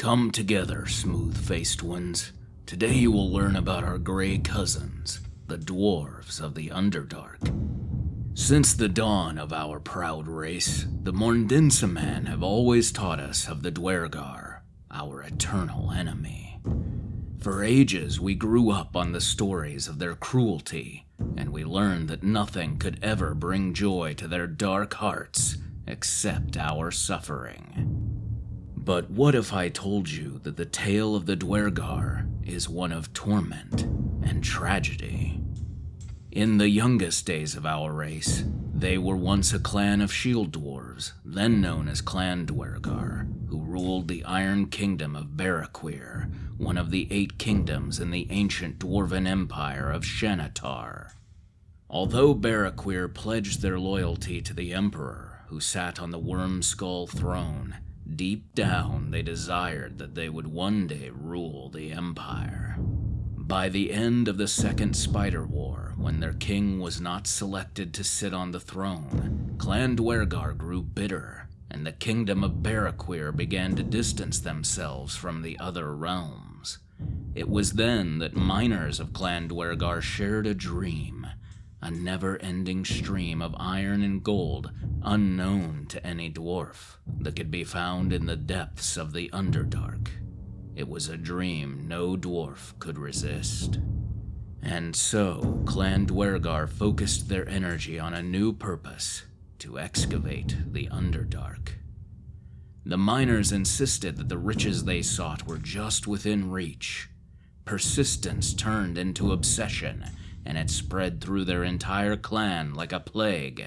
Come together, smooth faced ones. Today you will learn about our gray cousins, the dwarves of the Underdark. Since the dawn of our proud race, the Morndinsamman have always taught us of the Duergar, our eternal enemy. For ages, we grew up on the stories of their cruelty, and we learned that nothing could ever bring joy to their dark hearts except our suffering. But what if I told you that the tale of the Duergar is one of torment and tragedy? In the youngest days of our race, they were once a clan of shield dwarves, then known as Clan Duergar, who ruled the Iron Kingdom of Barakuir, one of the eight kingdoms in the ancient dwarven empire of Shanatar. Although Barakuir pledged their loyalty to the Emperor, who sat on the Wyrmskull throne, deep down they desired that they would one day rule the Empire. By the end of the Second Spider War, when their king was not selected to sit on the throne, Clan Duergar grew bitter, and the kingdom of Barakuir began to distance themselves from the other realms. It was then that miners of Clan Duergar shared a dream a never ending stream of iron and gold unknown to any dwarf that could be found in the depths of the Underdark. It was a dream no dwarf could resist. And so, Clan Duergar focused their energy on a new purpose to excavate the Underdark. The miners insisted that the riches they sought were just within reach. Persistence turned into obsession, and it spread through their entire clan like a plague.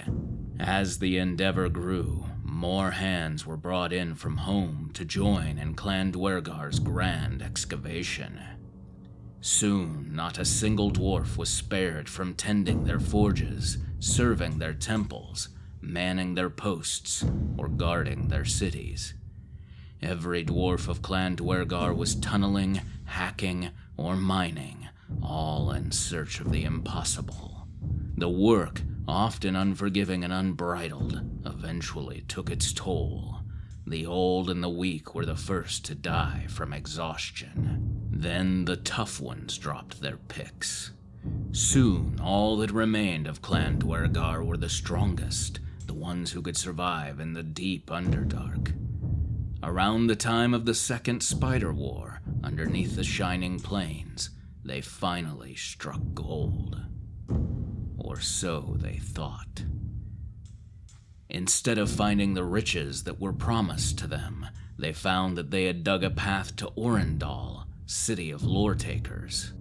As the endeavor grew, more hands were brought in from home to join in Clan Duergar's grand excavation. Soon, not a single dwarf was spared from tending their forges, serving their temples, manning their posts, or guarding their cities. Every dwarf of Clan Duergar was tunneling, hacking, or mining, all in search of the impossible. The work, often unforgiving and unbridled, eventually took its toll. The old and the weak were the first to die from exhaustion. Then the tough ones dropped their picks. Soon, all that remained of Clan Duergar were the strongest, the ones who could survive in the deep Underdark. Around the time of the Second Spider War, underneath the Shining Plains, they finally struck gold. Or so they thought. Instead of finding the riches that were promised to them, they found that they had dug a path to Oryndoll, city of lore takers.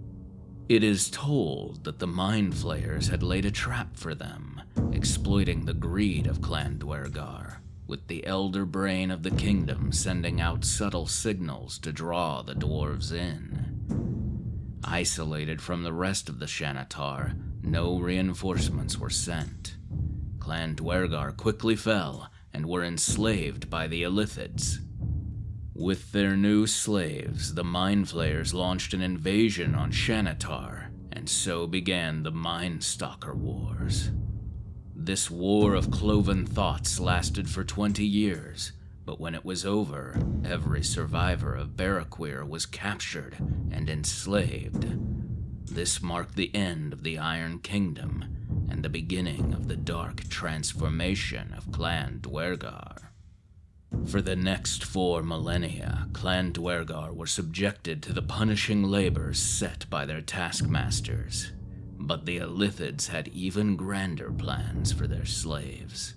It is told that the Mind Flayers had laid a trap for them, exploiting the greed of Clan Duergar, with the elder brain of the kingdom sending out subtle signals to draw the dwarves in. Isolated from the rest of the Shanatar, no reinforcements were sent. Clan Duergar quickly fell and were enslaved by the Illithids. With their new slaves, the Mind Flayers launched an invasion on Shanatar, and so began the Mindstalker Wars. This war of cloven thoughts lasted for 20 years, but when it was over, every survivor of Barakuir was captured and enslaved. This marked the end of the Iron Kingdom and the beginning of the dark transformation of Clan Duergar. For the next four millennia, Clan Duergar were subjected to the punishing labors set by their taskmasters. But the Illithids had even grander plans for their slaves.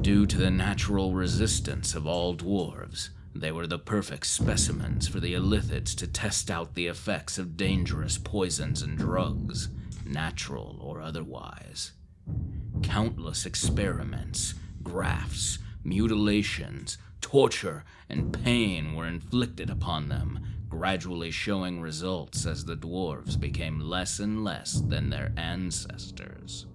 Due to the natural resistance of all dwarves, they were the perfect specimens for the Illithids to test out the effects of dangerous poisons and drugs, natural or otherwise. Countless experiments, grafts, mutilations, torture, and pain were inflicted upon them, gradually showing results as the dwarves became less and less than their ancestors.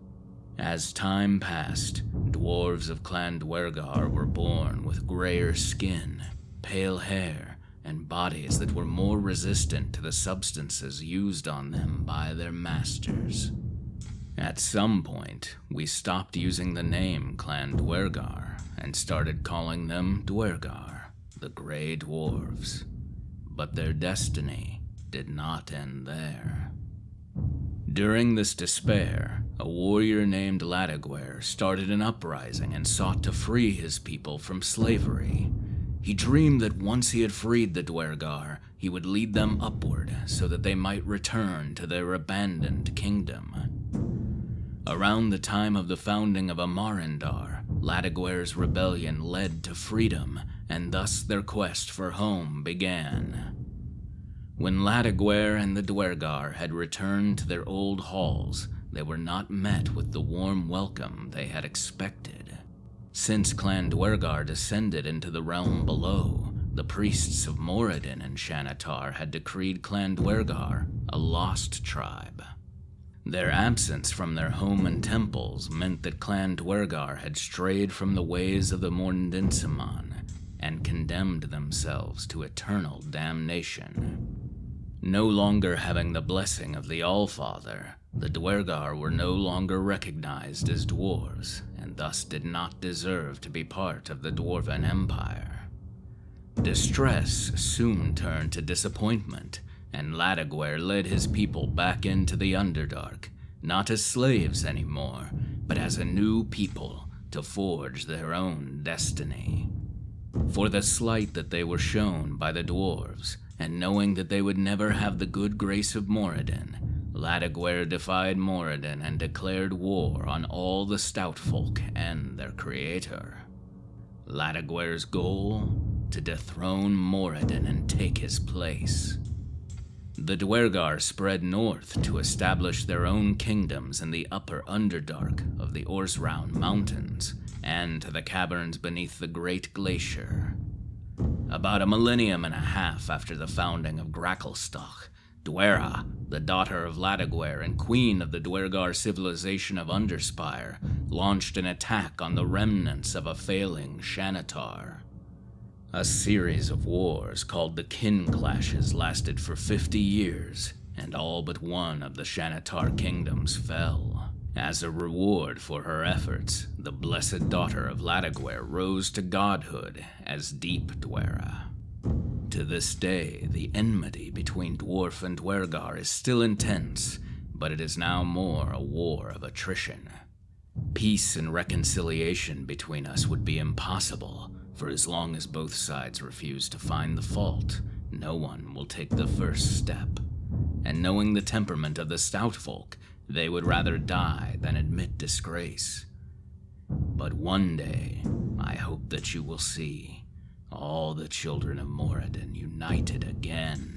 As time passed, dwarves of Clan Duergar were born with grayer skin, pale hair, and bodies that were more resistant to the substances used on them by their masters. At some point, we stopped using the name Clan Duergar and started calling them Duergar, the Grey Dwarves. But their destiny did not end there. During this despair, a warrior named Laduguer started an uprising and sought to free his people from slavery. He dreamed that once he had freed the Duergar, he would lead them upward so that they might return to their abandoned kingdom. Around the time of the founding of Ammarindar, Laduguer's rebellion led to freedom, and thus their quest for home began. When Laduguer and the Duergar had returned to their old halls, they were not met with the warm welcome they had expected. Since Clan Duergar descended into the realm below, the priests of Moradin and Shanatar had decreed Clan Duergar a lost tribe. Their absence from their home and temples meant that Clan Duergar had strayed from the ways of the Morndinsamman and condemned themselves to eternal damnation. No longer having the blessing of the Allfather, the Duergar were no longer recognized as dwarves, and thus did not deserve to be part of the Dwarven Empire. Distress soon turned to disappointment, and Laduguer led his people back into the Underdark, not as slaves anymore, but as a new people to forge their own destiny. For the slight that they were shown by the dwarves, and knowing that they would never have the good grace of Moradin, Laduguer defied Moradin and declared war on all the stout folk and their creator. Laduguer's goal? To dethrone Moradin and take his place. The Duergar spread north to establish their own kingdoms in the upper Underdark of the Orsraun Mountains and to the caverns beneath the Great Glacier. About a millennium and a half after the founding of Gracklstugh, Duerra, the daughter of Laduguer and queen of the Duergar civilization of Underspire, launched an attack on the remnants of a failing Shanatar. A series of wars called the Kin Clashes lasted for 50 years, and all but one of the Shanatar kingdoms fell. As a reward for her efforts, the blessed daughter of Laduguer rose to godhood as Deep Duerra. To this day, the enmity between Dwarf and Duergar is still intense, but it is now more a war of attrition. Peace and reconciliation between us would be impossible, for as long as both sides refuse to find the fault, no one will take the first step. And knowing the temperament of the stout folk, they would rather die than admit disgrace. But one day, I hope that you will see all the children of Moradin united again.